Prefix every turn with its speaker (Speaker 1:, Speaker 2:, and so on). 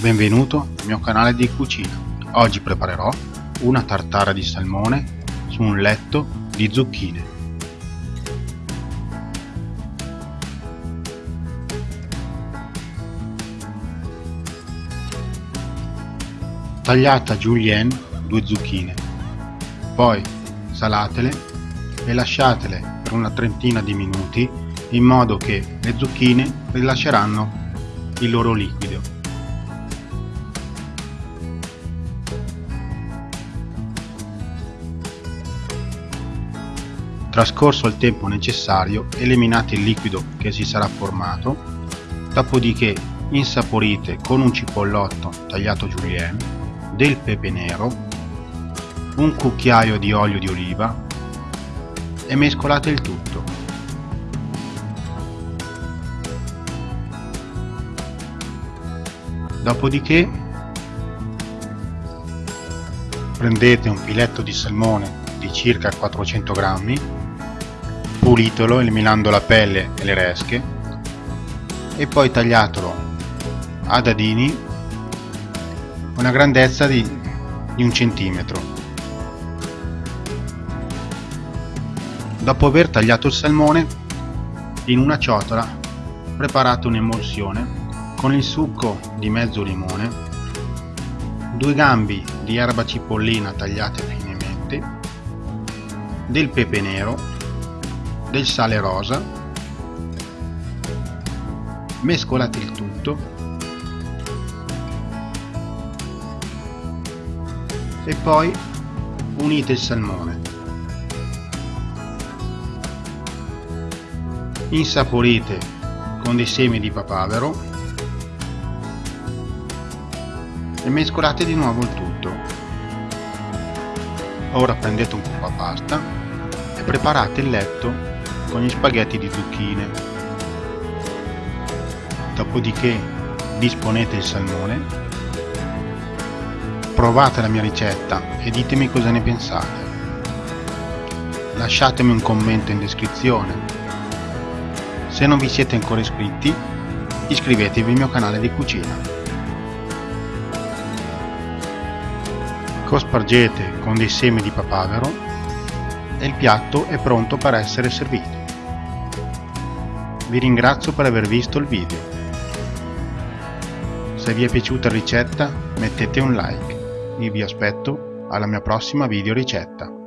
Speaker 1: Benvenuto al mio canale di cucina. Oggi preparerò una tartara di salmone su un letto di zucchine. Tagliate a julienne due zucchine, poi salatele e lasciatele per una trentina di minuti in modo che le zucchine rilasceranno il loro liquido. Trascorso il tempo necessario, eliminate il liquido che si sarà formato, dopodiché insaporite con un cipollotto tagliato julienne, del pepe nero, un cucchiaio di olio di oliva e mescolate il tutto. Dopodiché prendete un filetto di salmone di circa 400 grammi, pulitelo eliminando la pelle e le resche e poi tagliatelo a dadini una grandezza di, di un centimetro. Dopo aver tagliato il salmone, in una ciotola preparate un'emulsione con il succo di mezzo limone, due gambi di erba cipollina tagliate finemente, del pepe nero, del sale rosa, mescolate il tutto e poi unite il salmone. Insaporite con dei semi di papavero e mescolate di nuovo il tutto. Ora prendete un po' di pasta e preparate il letto con gli spaghetti di zucchine. Dopodiché disponete il salmone, provate la mia ricetta e ditemi cosa ne pensate. Lasciatemi un commento in descrizione. Se non vi siete ancora iscritti, iscrivetevi al mio canale di cucina. Cospargete con dei semi di papavero e il piatto è pronto per essere servito. Vi ringrazio per aver visto il video. Se vi è piaciuta la ricetta mettete un like. Io vi aspetto alla mia prossima video ricetta.